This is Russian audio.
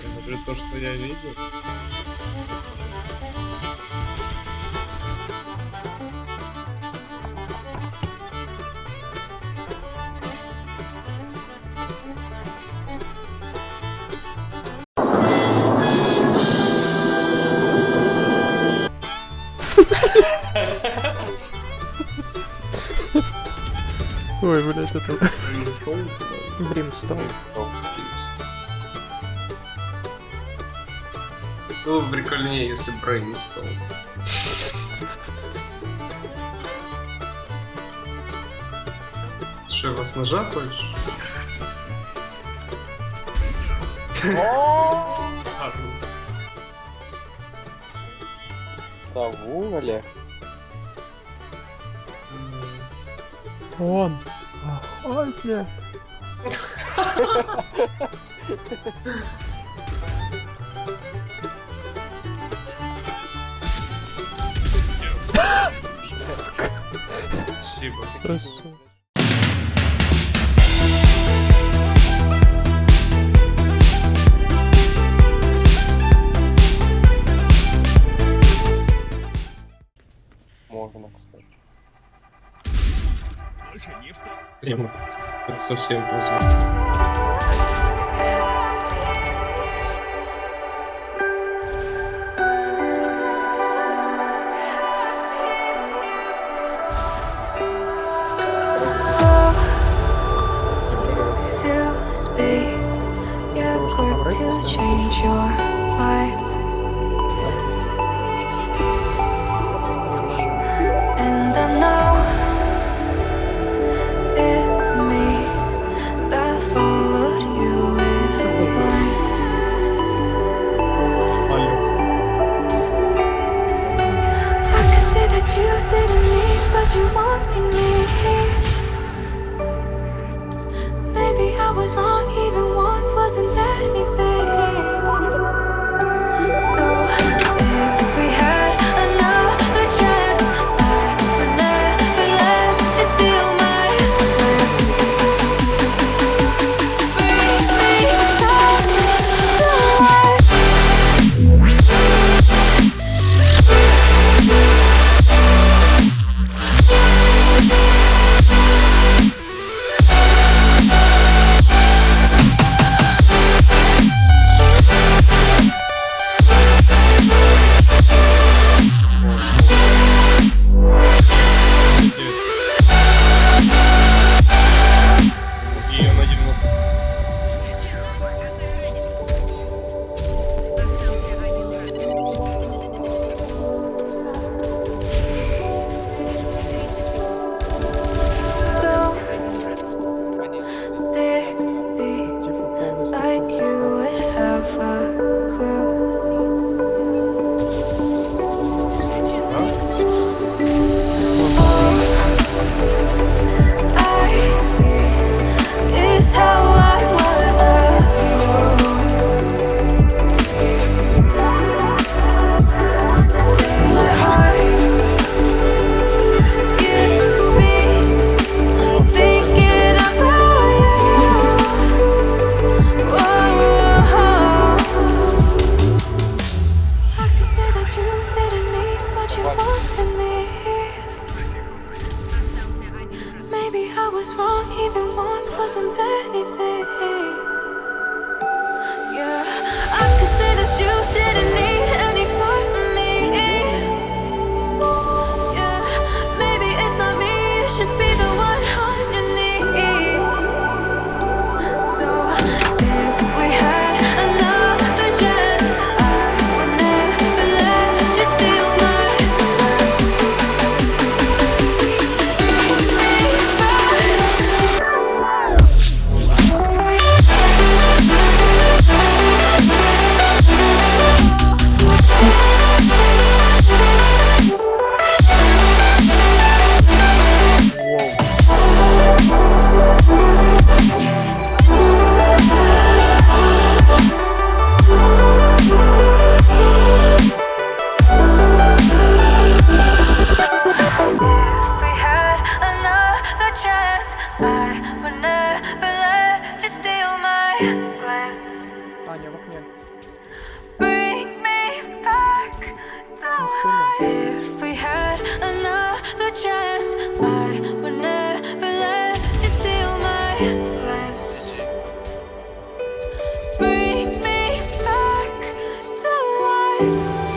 Я смотрю то, что я видел. Ой, блядь, это... Бримстоун? Бримстоун. Было бы прикольнее, если брейнстол. Что, его с ножа хочешь? Сову, Олег? Ой, Охотник. Спасибо. Красава. Можно, кстати. Прямо. Это совсем поздно. heart Maybe I was wrong, even one wasn't anything. Yeah, I could say that you did Anya. Bring me back to life. If we had another chance, I would never let you steal my glance. Bring me back to life.